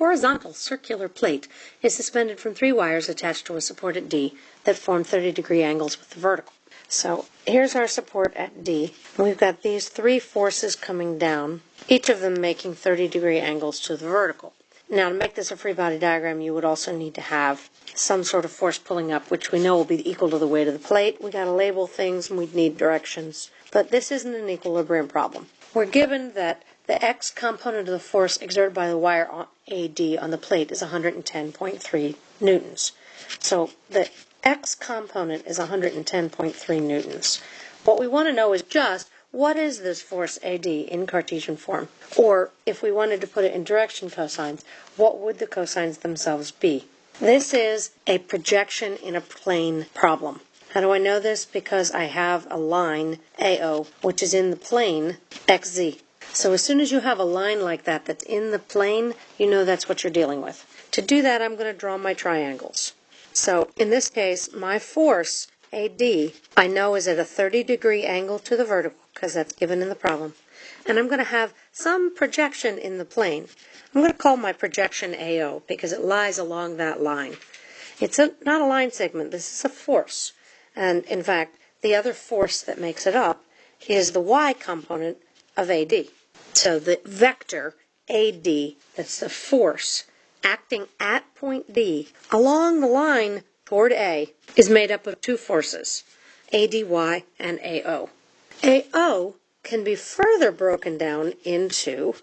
horizontal circular plate is suspended from three wires attached to a support at D that form 30 degree angles with the vertical. So here's our support at D. We've got these three forces coming down, each of them making 30 degree angles to the vertical. Now to make this a free body diagram, you would also need to have some sort of force pulling up, which we know will be equal to the weight of the plate. We got to label things and we'd need directions. But this isn't an equilibrium problem. We're given that the x component of the force exerted by the wire on AD on the plate is 110.3 newtons. So the x component is 110.3 newtons. What we want to know is just what is this force AD in Cartesian form? Or if we wanted to put it in direction cosines, what would the cosines themselves be? This is a projection in a plane problem. How do I know this? Because I have a line AO, which is in the plane XZ. So as soon as you have a line like that that's in the plane, you know that's what you're dealing with. To do that, I'm going to draw my triangles. So in this case, my force, AD, I know is at a 30 degree angle to the vertical, because that's given in the problem. And I'm going to have some projection in the plane. I'm going to call my projection AO, because it lies along that line. It's a, not a line segment, this is a force. And in fact, the other force that makes it up is the y component of AD. So the vector AD, that's the force acting at point D along the line toward A, is made up of two forces, ADY and AO. AO can be further broken down into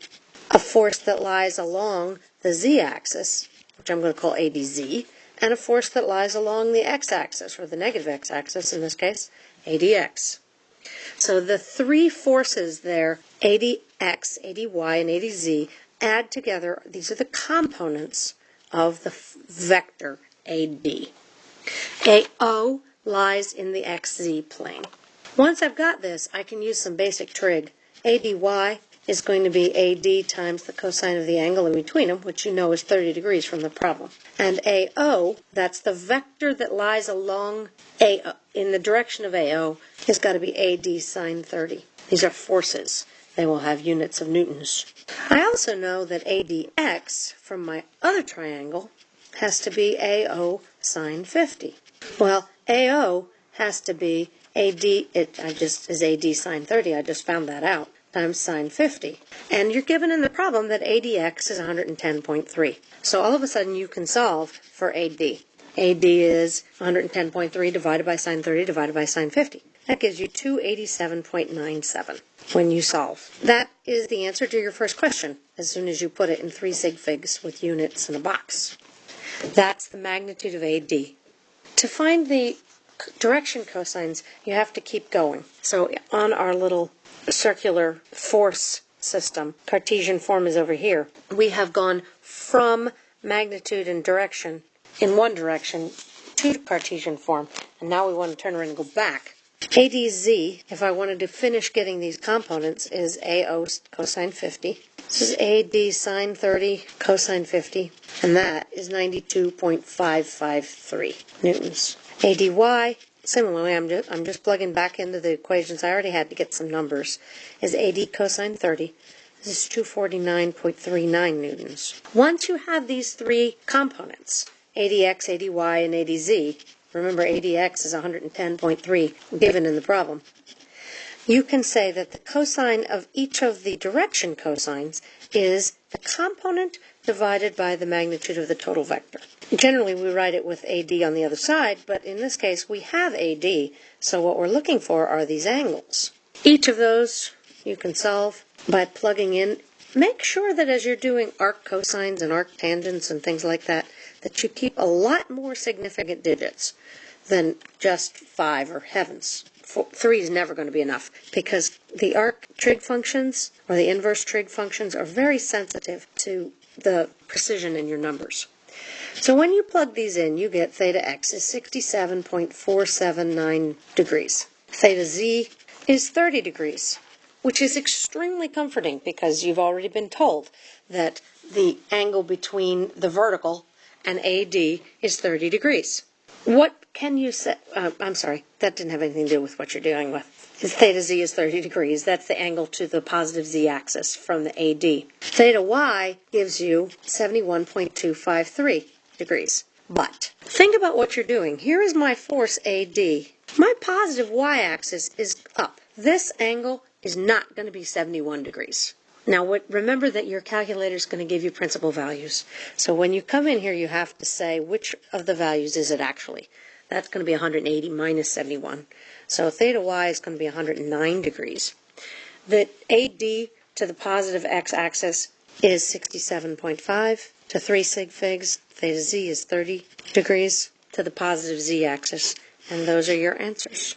a force that lies along the z-axis, which I'm going to call ADZ, and a force that lies along the x-axis, or the negative x-axis in this case, ADX. So the three forces there, ADX, ADY, and ADZ, add together, these are the components of the vector AD. AO lies in the XZ plane. Once I've got this, I can use some basic trig. ADY is going to be AD times the cosine of the angle in between them, which you know is 30 degrees from the problem. And AO, that's the vector that lies along AO, in the direction of AO, has got to be AD sine 30. These are forces. They will have units of newtons. I also know that ADX from my other triangle has to be AO sine 50. Well, AO has to be AD, it I just is AD sine 30, I just found that out times sine 50. And you're given in the problem that ADX is 110.3. So all of a sudden you can solve for AD. AD is 110.3 divided by sine 30 divided by sine 50. That gives you 287.97 when you solve. That is the answer to your first question as soon as you put it in three sig figs with units in a box. That's the magnitude of AD. To find the direction cosines, you have to keep going. So on our little circular force system, Cartesian form is over here, we have gone from magnitude and direction in one direction to Cartesian form, and now we want to turn around and go back. ADZ, if I wanted to finish getting these components, is AO cosine 50. This is AD sine 30 cosine 50, and that is 92.553 newtons. ADY Similarly, I'm just, I'm just plugging back into the equations I already had to get some numbers, is AD cosine 30. This is 249.39 newtons. Once you have these three components, ADX, ADY, and ADZ, remember ADX is 110.3 given in the problem, you can say that the cosine of each of the direction cosines is the component divided by the magnitude of the total vector. Generally, we write it with AD on the other side, but in this case, we have AD, so what we're looking for are these angles. Each of those you can solve by plugging in. Make sure that as you're doing arc cosines and arc tangents and things like that, that you keep a lot more significant digits than just five or heavens. Four, three is never going to be enough because the arc trig functions or the inverse trig functions are very sensitive to the precision in your numbers. So when you plug these in, you get theta x is 67.479 degrees. Theta z is 30 degrees, which is extremely comforting because you've already been told that the angle between the vertical and AD is 30 degrees. What can you say? Uh, I'm sorry, that didn't have anything to do with what you're dealing with. Theta z is 30 degrees. That's the angle to the positive z axis from the AD. Theta y gives you 71.253 degrees. But think about what you're doing. Here is my force AD. My positive y axis is up. This angle is not going to be 71 degrees. Now, what, remember that your calculator is going to give you principal values. So when you come in here, you have to say which of the values is it actually. That's going to be 180 minus 71. So theta y is going to be 109 degrees. The AD to the positive x-axis is 67.5 to 3 sig figs. Theta z is 30 degrees to the positive z-axis. And those are your answers.